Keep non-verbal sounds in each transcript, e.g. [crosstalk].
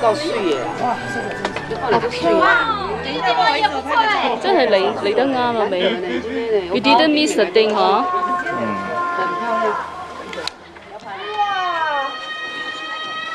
真系嚟嚟得啱了美。You didn't miss t thing 哈？嗯，很漂亮。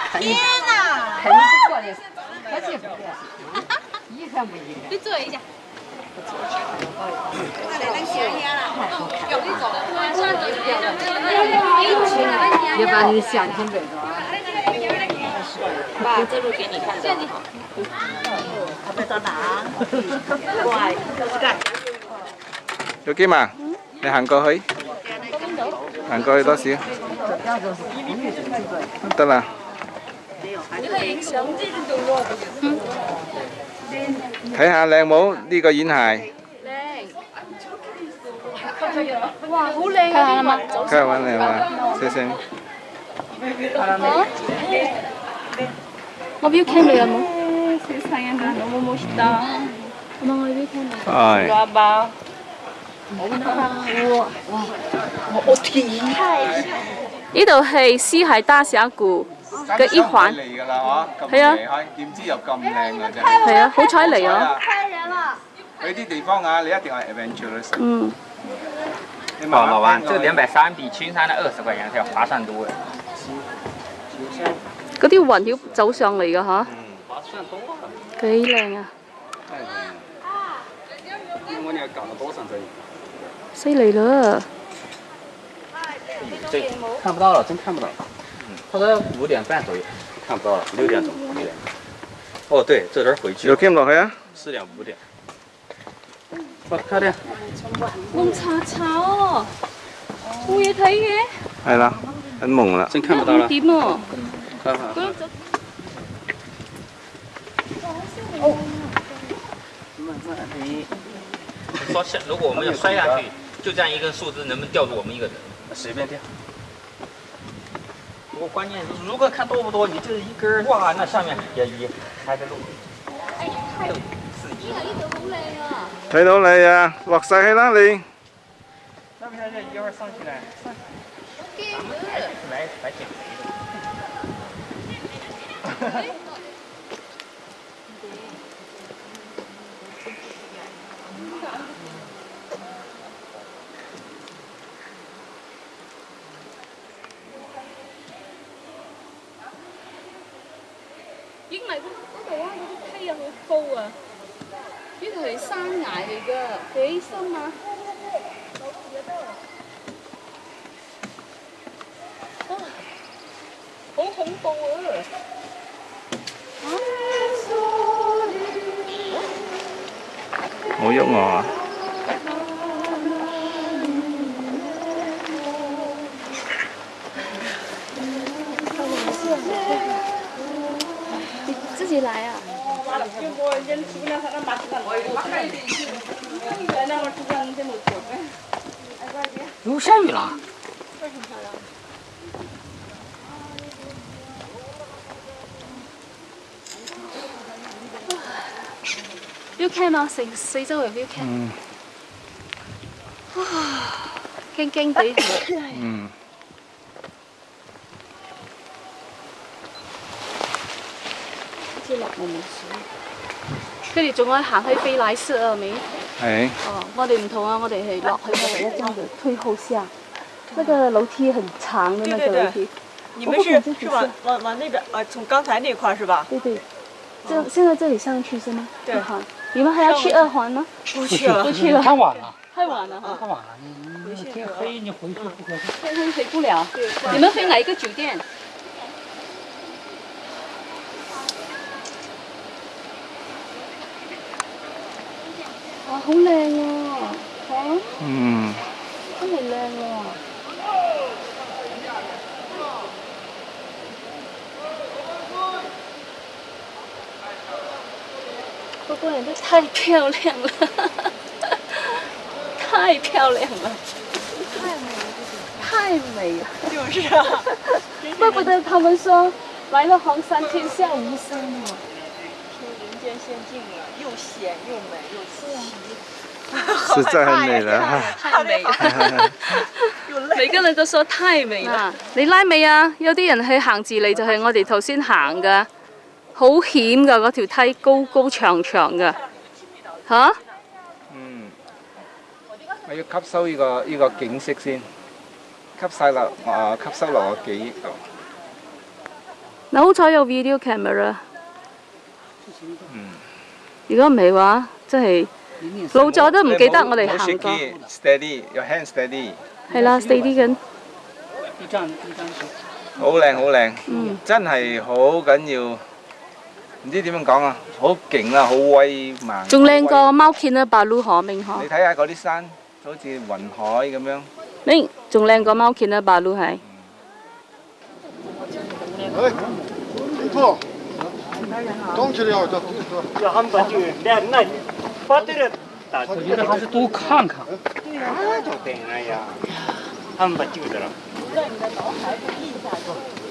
哇！天哪！肯你不错的，可惜不够。遗憾不遗憾？你坐一下。来，把你的相亲爸，这路给你看到了。他们在哪？怪，干。有几嘛？你行過去，行過去多少？得啦。睇下靚冇呢個演鞋。哇，好靚啊！佢係揾你嘛，謝謝。我 v i 看到啊，我。哎。罗呢度系西海大峡谷嘅一环。系啊。系啊，好彩嚟啊。啲地方啊，你一定系 adventurous。嗯。你老王，这个两百三比青山的二十块钱要划算多。嗰啲雲妖走上嚟嘅嚇，幾靚啊！犀利咯！咦，真看不到了，真看不到了。嗯，五點半左右，看不到了。六點左右。哦，對，这點回去。有見到佢啊？四點五點。快啲！弄叉叉，烏嘢睇嘅。係啦，很猛了。真看唔到啦。哦。哦。慢慢来。说下，如果我们要摔下去，就这样一根树枝，能不能吊住我们一个人？随便吊。我关键，如果看多不多，你就是一根。哇那下面也也开着路。哎呀，太有，刺激了，一头好累啊。睇到你啊，落晒啦你。那不就一会儿上去嘞？来，来，来，来捡。因為嗰嗰度啊，嗰啲梯啊好高啊，呢度係山崖嚟噶，幾深啊，好恐怖啊！自己来啊！又下雨了。[coughs] 跟住仲可以行去飞来寺啊？咪系？哦，我哋唔同啊，我哋系落去一要就要退后下。那个楼梯很长的那个楼梯。你们是往往往那边，啊，从刚才那块是吧？对对。这现在，这里上去是吗？对。你们还要去二环吗？不去了，不去了，太晚了，太晚了，干嘛呢？天黑，你回去不合适。天黑回不了？你们飞哪一个酒店？啊，好靓啊！嗯，真美靓啊！哇，都太漂亮了，[laughs] 太漂亮了，太美，太美了，就是啊，[laughs] 怪不得他们说来了黄山天下无山嘛，说人间仙境啊，又险又美又奇，实在很美了，太美 [laughs] 了，每个人都说太美了，你拉没啊？有啲人去行字里就系我哋头先行噶。好險噶！嗰條梯高高長長噶，嚇！嗯，我要吸收依個依個景色先，吸晒落啊！吸收落我記憶度。嗱，好彩有 video camera。嗯。如果唔係話，真係老咗都唔記得我哋行過。好少見，steady，your hand steady。係啦，steady 緊。好靚，好靚，真係好緊要。仲靚過貓見啊！白鷺河明河。你睇下嗰啲山，好似雲海咁樣。明，仲靚過貓見啊！白鷺係。多看看。啊，就等呀，他们把酒的了。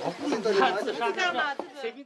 他自杀的。